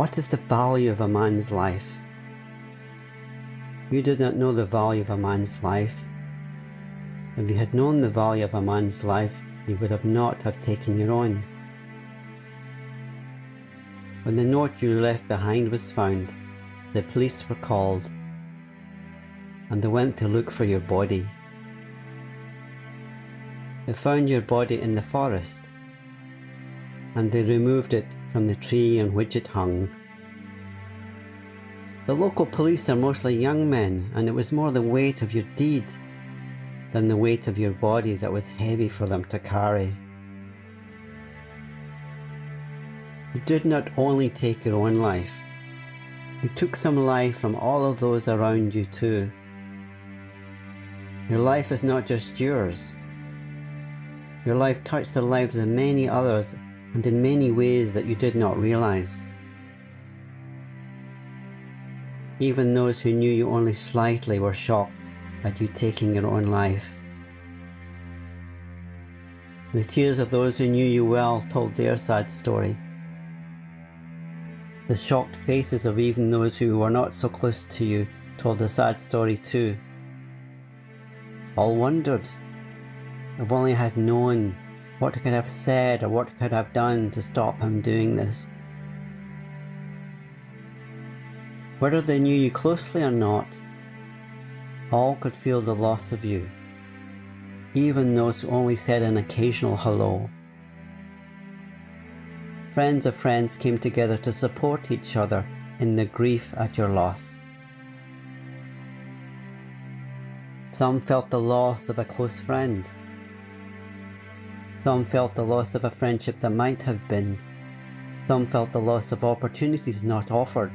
What is the value of a man's life? You did not know the value of a man's life. If you had known the value of a man's life, you would have not have taken your own. When the note you left behind was found, the police were called and they went to look for your body. They found your body in the forest and they removed it from the tree on which it hung. The local police are mostly young men and it was more the weight of your deed than the weight of your body that was heavy for them to carry. You did not only take your own life, you took some life from all of those around you too. Your life is not just yours. Your life touched the lives of many others and in many ways that you did not realize. Even those who knew you only slightly were shocked at you taking your own life. The tears of those who knew you well told their sad story. The shocked faces of even those who were not so close to you told a sad story too. All wondered, if only I had known what could have said or what could have done to stop him doing this. Whether they knew you closely or not, all could feel the loss of you, even those who only said an occasional hello. Friends of friends came together to support each other in the grief at your loss. Some felt the loss of a close friend. Some felt the loss of a friendship that might have been. Some felt the loss of opportunities not offered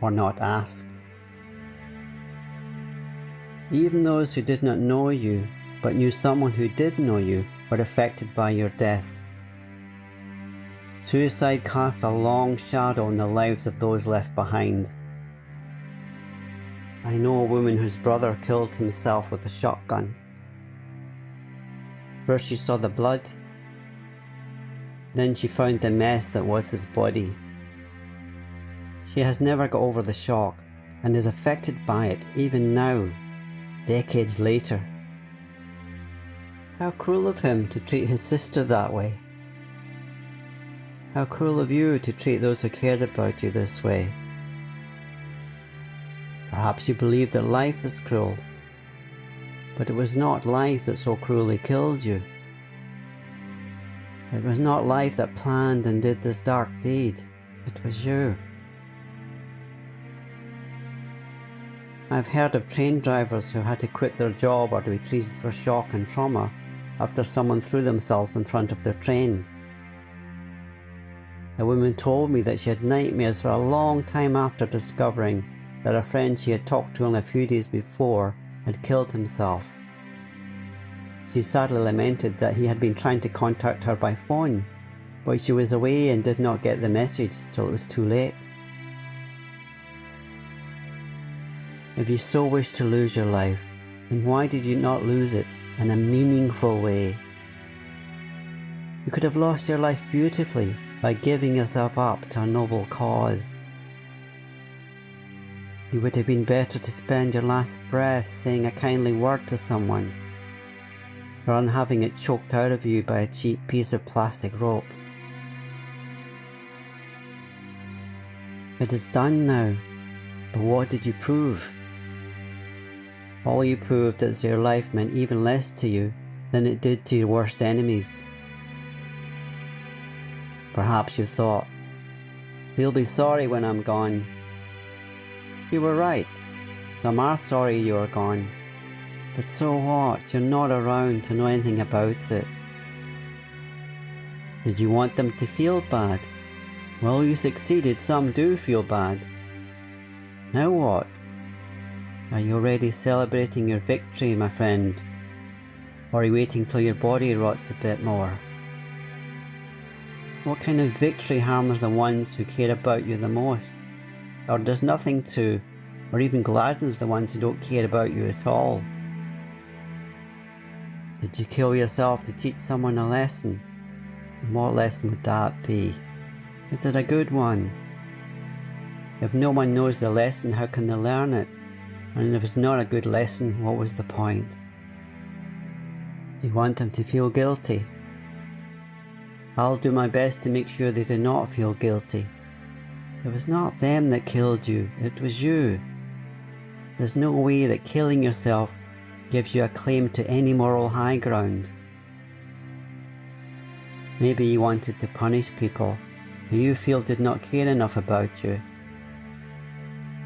or not asked. Even those who did not know you, but knew someone who did know you, were affected by your death. Suicide casts a long shadow on the lives of those left behind. I know a woman whose brother killed himself with a shotgun. First she saw the blood, then she found the mess that was his body. She has never got over the shock and is affected by it even now, decades later. How cruel of him to treat his sister that way. How cruel of you to treat those who cared about you this way. Perhaps you believe that life is cruel, but it was not life that so cruelly killed you. It was not life that planned and did this dark deed, it was you. I've heard of train drivers who had to quit their job or to be treated for shock and trauma after someone threw themselves in front of their train. A woman told me that she had nightmares for a long time after discovering that a friend she had talked to only a few days before had killed himself. She sadly lamented that he had been trying to contact her by phone, but she was away and did not get the message till it was too late. If you so wish to lose your life, then why did you not lose it in a meaningful way? You could have lost your life beautifully by giving yourself up to a noble cause. You would have been better to spend your last breath saying a kindly word to someone, than having it choked out of you by a cheap piece of plastic rope. It is done now, but what did you prove? All you proved is your life meant even less to you than it did to your worst enemies. Perhaps you thought, he'll be sorry when I'm gone. You were right. Some are sorry you are gone. But so what? You're not around to know anything about it. Did you want them to feel bad? Well, you succeeded. Some do feel bad. Now what? Are you already celebrating your victory, my friend? Or are you waiting till your body rots a bit more? What kind of victory harms the ones who care about you the most? Or does nothing to, or even gladdens the ones who don't care about you at all? Did you kill yourself to teach someone a lesson? And what lesson would that be? Is it a good one? If no one knows the lesson, how can they learn it? And if it's not a good lesson, what was the point? Do you want them to feel guilty? I'll do my best to make sure they do not feel guilty. It was not them that killed you, it was you. There's no way that killing yourself gives you a claim to any moral high ground. Maybe you wanted to punish people who you feel did not care enough about you.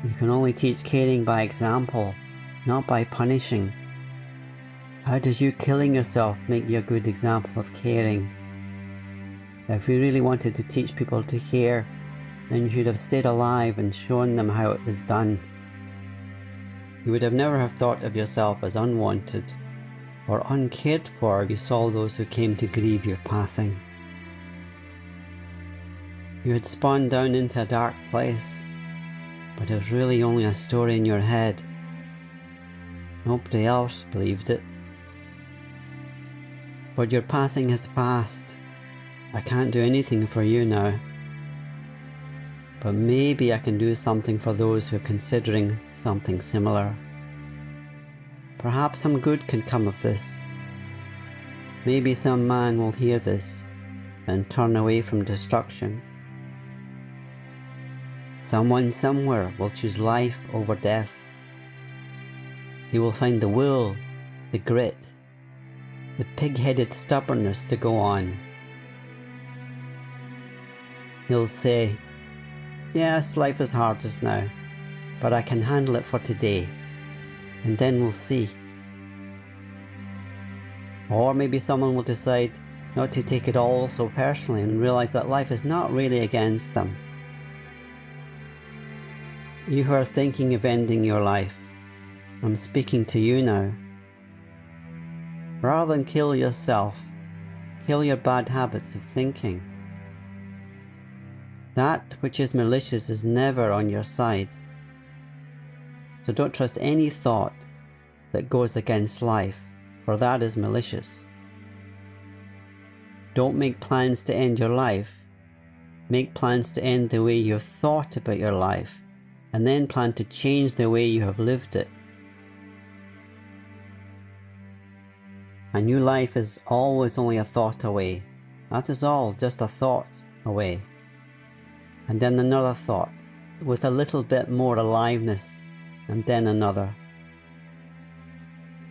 You can only teach caring by example, not by punishing. How does you killing yourself make you a good example of caring? If you really wanted to teach people to care, then you should have stayed alive and shown them how it is done. You would have never have thought of yourself as unwanted or uncared for if you saw those who came to grieve your passing. You had spawned down into a dark place, but it was really only a story in your head. Nobody else believed it. But your passing has passed. I can't do anything for you now. But maybe I can do something for those who are considering something similar. Perhaps some good can come of this. Maybe some man will hear this and turn away from destruction. Someone somewhere will choose life over death. He will find the will, the grit, the pig-headed stubbornness to go on. He'll say, Yes, life is hard just now, but I can handle it for today, and then we'll see. Or maybe someone will decide not to take it all so personally and realise that life is not really against them. You who are thinking of ending your life, I'm speaking to you now. Rather than kill yourself, kill your bad habits of thinking. That which is malicious is never on your side. So don't trust any thought that goes against life, for that is malicious. Don't make plans to end your life. Make plans to end the way you have thought about your life, and then plan to change the way you have lived it. A new life is always only a thought away. That is all, just a thought away and then another thought with a little bit more aliveness, and then another.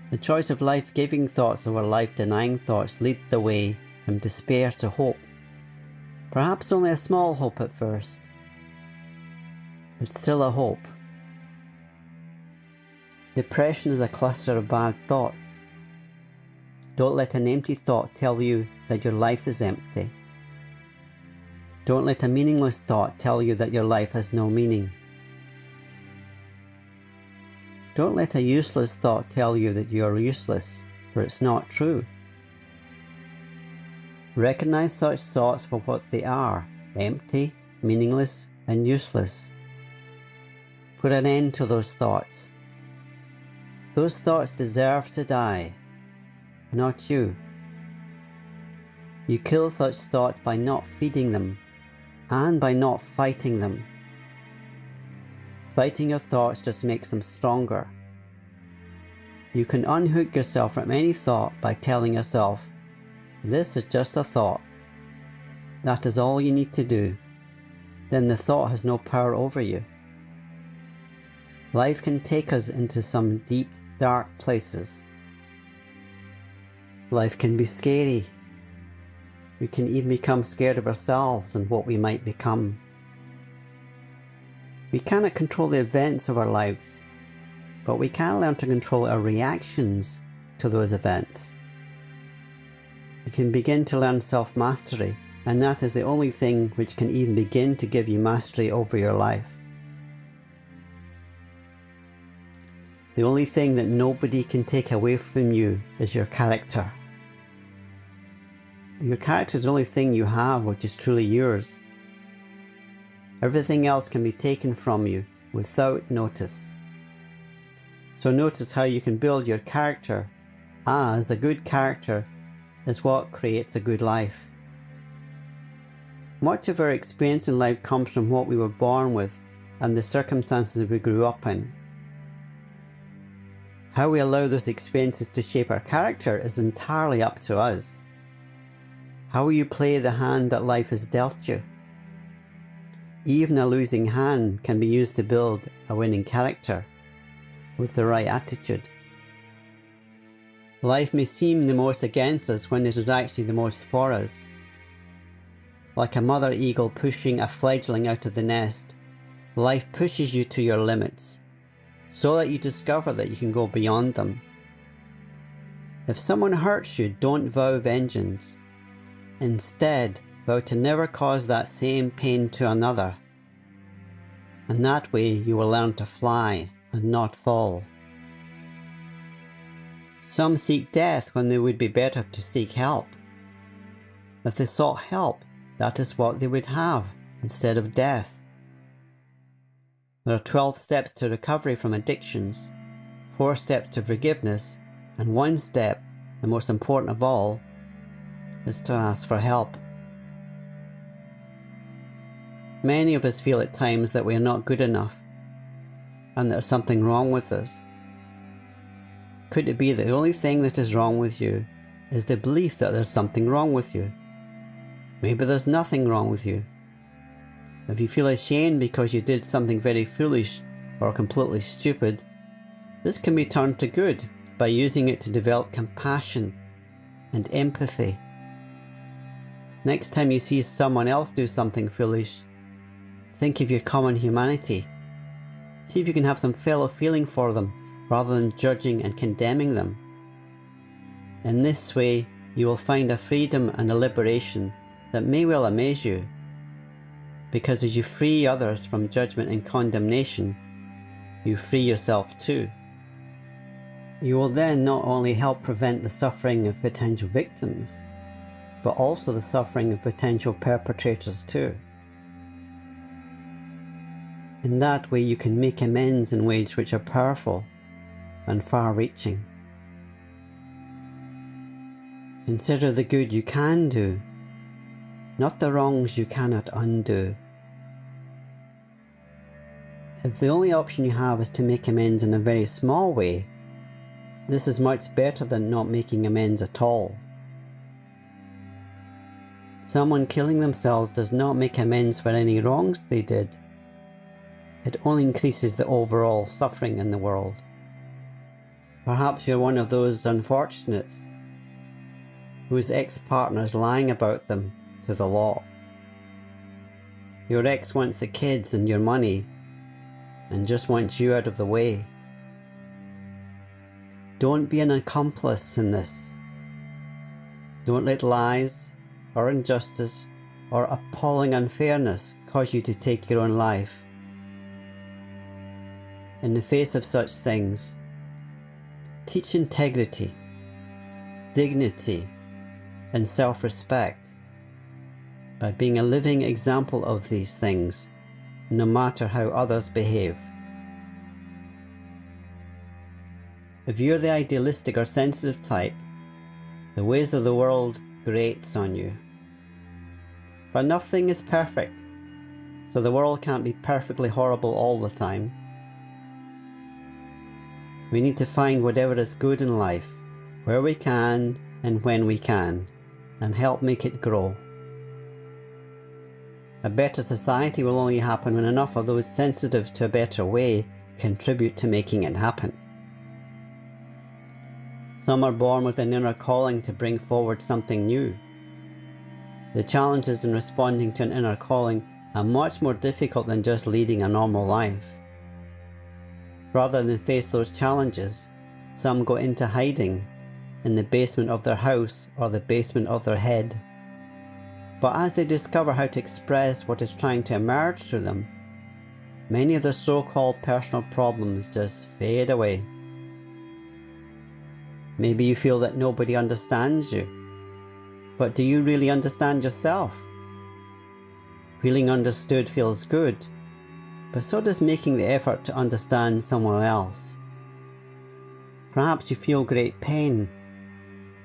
The choice of life-giving thoughts over life-denying thoughts lead the way from despair to hope. Perhaps only a small hope at first, but still a hope. Depression is a cluster of bad thoughts. Don't let an empty thought tell you that your life is empty. Don't let a meaningless thought tell you that your life has no meaning. Don't let a useless thought tell you that you are useless, for it's not true. Recognize such thoughts for what they are, empty, meaningless, and useless. Put an end to those thoughts. Those thoughts deserve to die, not you. You kill such thoughts by not feeding them and by not fighting them. Fighting your thoughts just makes them stronger. You can unhook yourself from any thought by telling yourself, this is just a thought. That is all you need to do. Then the thought has no power over you. Life can take us into some deep, dark places. Life can be scary we can even become scared of ourselves and what we might become. We cannot control the events of our lives, but we can learn to control our reactions to those events. We can begin to learn self-mastery, and that is the only thing which can even begin to give you mastery over your life. The only thing that nobody can take away from you is your character. Your character is the only thing you have which is truly yours. Everything else can be taken from you without notice. So notice how you can build your character as a good character is what creates a good life. Much of our experience in life comes from what we were born with and the circumstances we grew up in. How we allow those experiences to shape our character is entirely up to us. How you play the hand that life has dealt you. Even a losing hand can be used to build a winning character with the right attitude. Life may seem the most against us when it is actually the most for us. Like a mother eagle pushing a fledgling out of the nest, life pushes you to your limits, so that you discover that you can go beyond them. If someone hurts you, don't vow vengeance. Instead, vow to never cause that same pain to another. And that way you will learn to fly and not fall. Some seek death when they would be better to seek help. If they sought help, that is what they would have instead of death. There are 12 steps to recovery from addictions, 4 steps to forgiveness, and one step, the most important of all, is to ask for help. Many of us feel at times that we are not good enough and there's something wrong with us. Could it be that the only thing that is wrong with you is the belief that there's something wrong with you? Maybe there's nothing wrong with you. If you feel ashamed because you did something very foolish or completely stupid, this can be turned to good by using it to develop compassion and empathy. Next time you see someone else do something foolish, think of your common humanity. See if you can have some fellow feeling for them rather than judging and condemning them. In this way, you will find a freedom and a liberation that may well amaze you. Because as you free others from judgment and condemnation, you free yourself too. You will then not only help prevent the suffering of potential victims, but also the suffering of potential perpetrators too. In that way you can make amends in ways which are powerful and far-reaching. Consider the good you can do, not the wrongs you cannot undo. If the only option you have is to make amends in a very small way, this is much better than not making amends at all. Someone killing themselves does not make amends for any wrongs they did. It only increases the overall suffering in the world. Perhaps you're one of those unfortunates whose ex-partner is lying about them to the law. Your ex wants the kids and your money and just wants you out of the way. Don't be an accomplice in this. Don't let lies or injustice or appalling unfairness cause you to take your own life. In the face of such things, Teach integrity, dignity, and self-respect by being a living example of these things, no matter how others behave. If you're the idealistic or sensitive type, the ways of the world grates on you. But nothing is perfect, so the world can't be perfectly horrible all the time. We need to find whatever is good in life, where we can and when we can, and help make it grow. A better society will only happen when enough of those sensitive to a better way contribute to making it happen. Some are born with an inner calling to bring forward something new. The challenges in responding to an inner calling are much more difficult than just leading a normal life. Rather than face those challenges, some go into hiding in the basement of their house or the basement of their head. But as they discover how to express what is trying to emerge through them, many of the so-called personal problems just fade away. Maybe you feel that nobody understands you, but do you really understand yourself? Feeling understood feels good, but so does making the effort to understand someone else. Perhaps you feel great pain,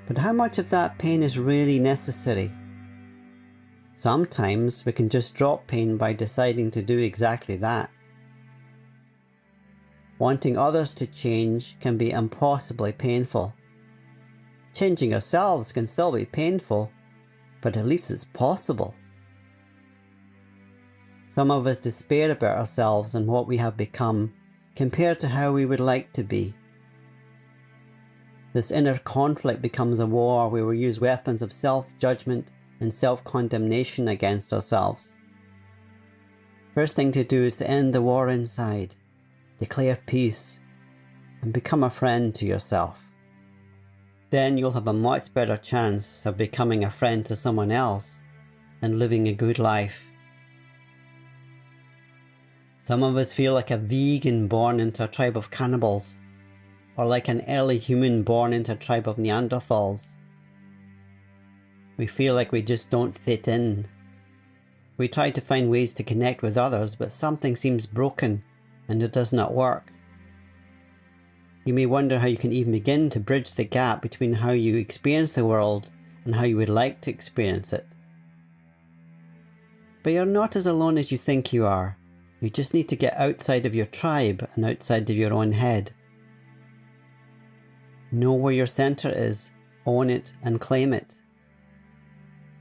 but how much of that pain is really necessary? Sometimes we can just drop pain by deciding to do exactly that. wanting others to change can be impossibly painful. Changing ourselves can still be painful, but at least it's possible. Some of us despair about ourselves and what we have become compared to how we would like to be. This inner conflict becomes a war where we use weapons of self-judgment and self-condemnation against ourselves. First thing to do is to end the war inside, declare peace, and become a friend to yourself. Then you'll have a much better chance of becoming a friend to someone else and living a good life. Some of us feel like a vegan born into a tribe of cannibals, or like an early human born into a tribe of Neanderthals. We feel like we just don't fit in. We try to find ways to connect with others, but something seems broken and it does not work. You may wonder how you can even begin to bridge the gap between how you experience the world and how you would like to experience it. But you're not as alone as you think you are. You just need to get outside of your tribe and outside of your own head. Know where your centre is, own it and claim it.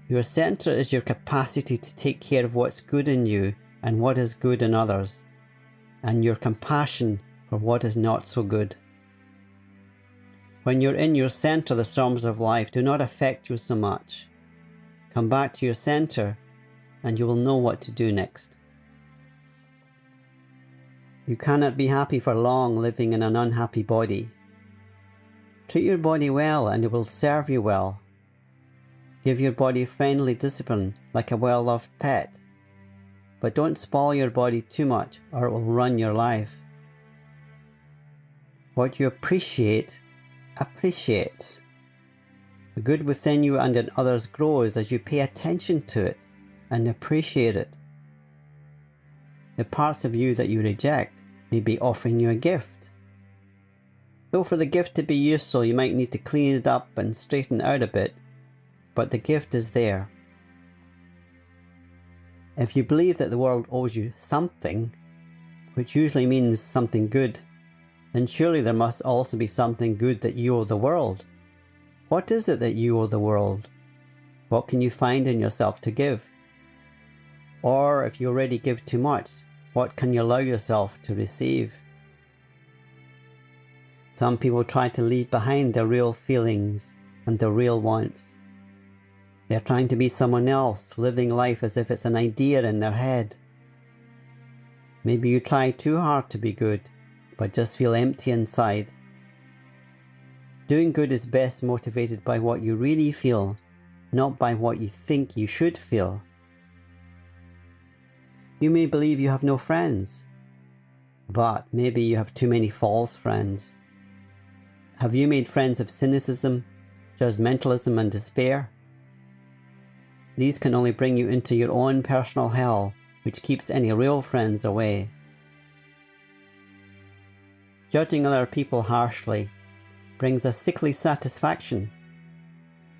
Your centre is your capacity to take care of what's good in you and what is good in others, and your compassion for what is not so good. When you're in your centre, the storms of life do not affect you so much. Come back to your centre and you will know what to do next. You cannot be happy for long living in an unhappy body. Treat your body well and it will serve you well. Give your body friendly discipline like a well-loved pet. But don't spoil your body too much or it will run your life. What you appreciate appreciates. The good within you and in others grows as you pay attention to it and appreciate it. The parts of you that you reject may be offering you a gift. Though for the gift to be useful you might need to clean it up and straighten out a bit, but the gift is there. If you believe that the world owes you something, which usually means something good, then surely there must also be something good that you owe the world. What is it that you owe the world? What can you find in yourself to give? Or if you already give too much, what can you allow yourself to receive? Some people try to leave behind their real feelings and their real wants. They're trying to be someone else, living life as if it's an idea in their head. Maybe you try too hard to be good but just feel empty inside. Doing good is best motivated by what you really feel, not by what you think you should feel. You may believe you have no friends, but maybe you have too many false friends. Have you made friends of cynicism, judgmentalism and despair? These can only bring you into your own personal hell, which keeps any real friends away. Judging other people harshly brings a sickly satisfaction,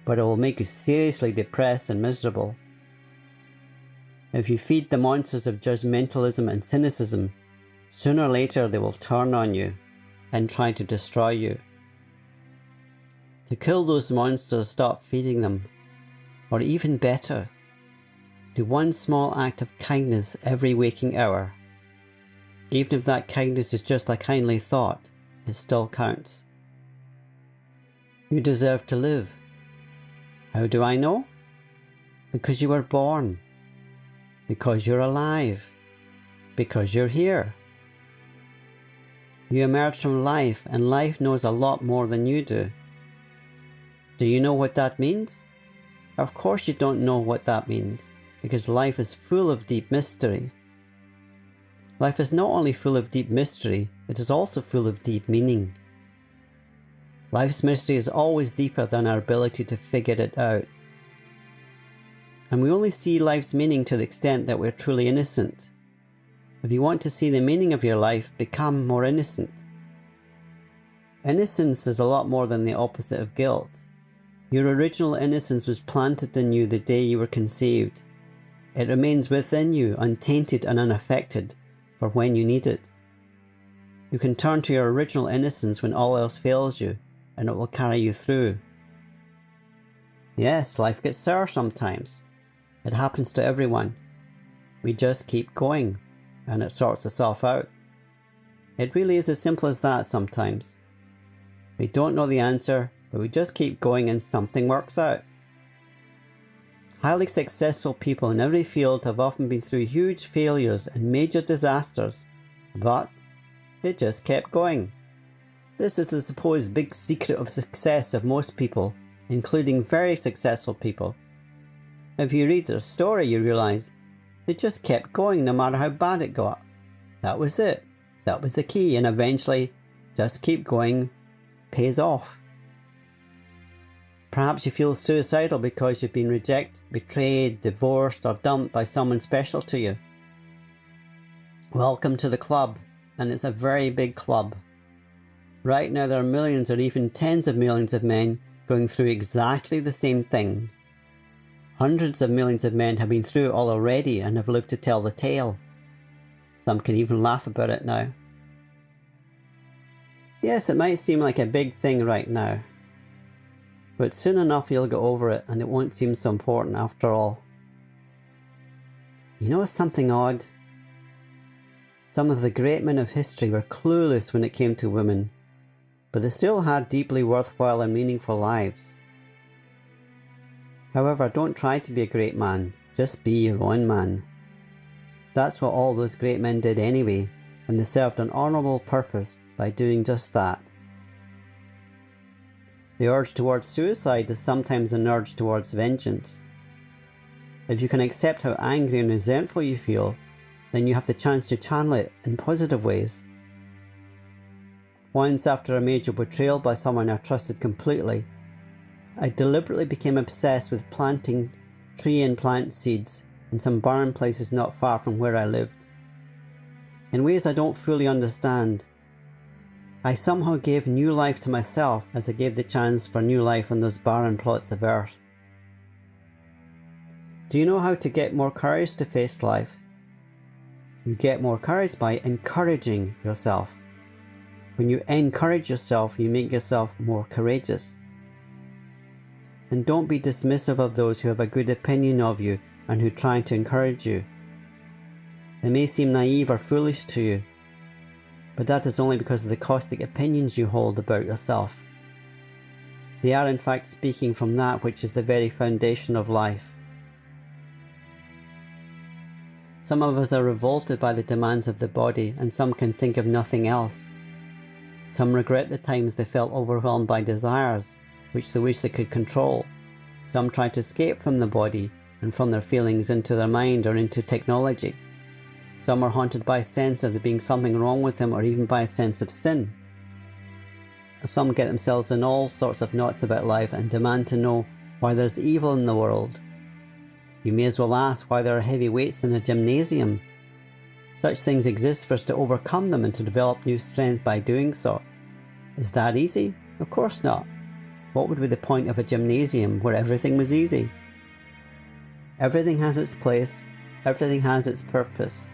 but it will make you seriously depressed and miserable. If you feed the monsters of judgmentalism and cynicism, sooner or later they will turn on you and try to destroy you. To kill those monsters, stop feeding them. Or even better, do one small act of kindness every waking hour even if that kindness is just a kindly thought, it still counts. You deserve to live. How do I know? Because you were born. Because you're alive. Because you're here. You emerged from life and life knows a lot more than you do. Do you know what that means? Of course you don't know what that means, because life is full of deep mystery. Life is not only full of deep mystery, it is also full of deep meaning. Life's mystery is always deeper than our ability to figure it out. And we only see life's meaning to the extent that we're truly innocent. If you want to see the meaning of your life, become more innocent. Innocence is a lot more than the opposite of guilt. Your original innocence was planted in you the day you were conceived. It remains within you, untainted and unaffected, for when you need it. You can turn to your original innocence when all else fails you, and it will carry you through. Yes, life gets sour sometimes. It happens to everyone. We just keep going, and it sorts itself out. It really is as simple as that sometimes. We don't know the answer, but we just keep going and something works out. Highly successful people in every field have often been through huge failures and major disasters, but they just kept going. This is the supposed big secret of success of most people, including very successful people. If you read their story, you realise they just kept going no matter how bad it got. That was it. That was the key, and eventually, just keep going pays off. Perhaps you feel suicidal because you've been rejected, betrayed, divorced, or dumped by someone special to you. Welcome to the club, and it's a very big club. Right now, there are millions or even tens of millions of men going through exactly the same thing. Hundreds of millions of men have been through it all already and have lived to tell the tale. Some can even laugh about it now. Yes, it might seem like a big thing right now, but soon enough you'll get over it and it won't seem so important after all. You know something odd? Some of the great men of history were clueless when it came to women, but they still had deeply worthwhile and meaningful lives. However, don't try to be a great man, just be your own man. That's what all those great men did anyway, and they served an honourable purpose by doing just that. The urge towards suicide is sometimes an urge towards vengeance. If you can accept how angry and resentful you feel, then you have the chance to channel it in positive ways. Once after a major betrayal by someone I trusted completely, I deliberately became obsessed with planting tree and plant seeds in some barren places not far from where I lived. In ways I don't fully understand, I somehow gave new life to myself as I gave the chance for new life on those barren plots of earth. Do you know how to get more courage to face life? You get more courage by encouraging yourself. When you encourage yourself, you make yourself more courageous. And don't be dismissive of those who have a good opinion of you and who try to encourage you. They may seem naive or foolish to you, but that is only because of the caustic opinions you hold about yourself. They are in fact speaking from that which is the very foundation of life. Some of us are revolted by the demands of the body and some can think of nothing else. Some regret the times they felt overwhelmed by desires, which they wish they could control. Some try to escape from the body and from their feelings into their mind or into technology. Some are haunted by a sense of there being something wrong with them or even by a sense of sin. Some get themselves in all sorts of knots about life and demand to know why there's evil in the world. You may as well ask why there are heavy weights in a gymnasium. Such things exist for us to overcome them and to develop new strength by doing so. Is that easy? Of course not. What would be the point of a gymnasium where everything was easy? Everything has its place, everything has its purpose.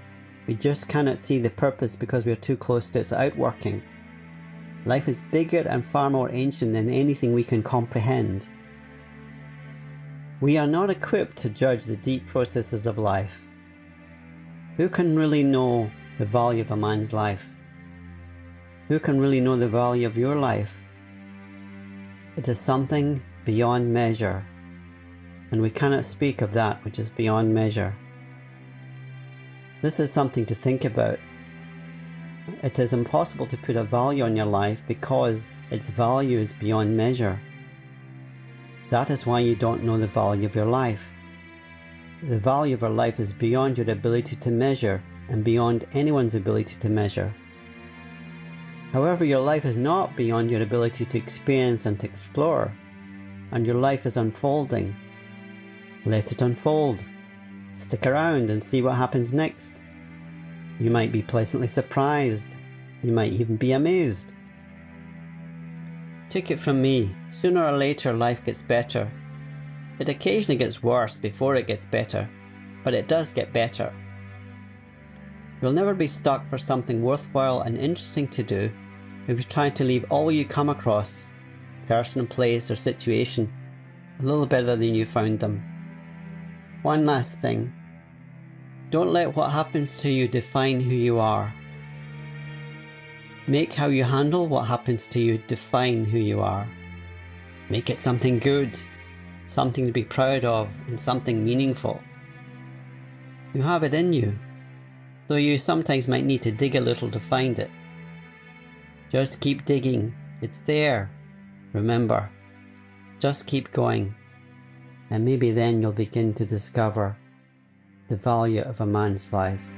We just cannot see the purpose because we are too close to its outworking. Life is bigger and far more ancient than anything we can comprehend. We are not equipped to judge the deep processes of life. Who can really know the value of a man's life? Who can really know the value of your life? It is something beyond measure, and we cannot speak of that which is beyond measure. This is something to think about. It is impossible to put a value on your life because its value is beyond measure. That is why you don't know the value of your life. The value of your life is beyond your ability to measure and beyond anyone's ability to measure. However, your life is not beyond your ability to experience and to explore, and your life is unfolding. Let it unfold. Stick around and see what happens next. You might be pleasantly surprised. You might even be amazed. Take it from me, sooner or later life gets better. It occasionally gets worse before it gets better, but it does get better. You'll never be stuck for something worthwhile and interesting to do if you try to leave all you come across, person, place, or situation, a little better than you found them. One last thing. Don't let what happens to you define who you are. Make how you handle what happens to you define who you are. Make it something good, something to be proud of, and something meaningful. You have it in you, though you sometimes might need to dig a little to find it. Just keep digging, it's there. Remember, just keep going, and maybe then you'll begin to discover the value of a man's life.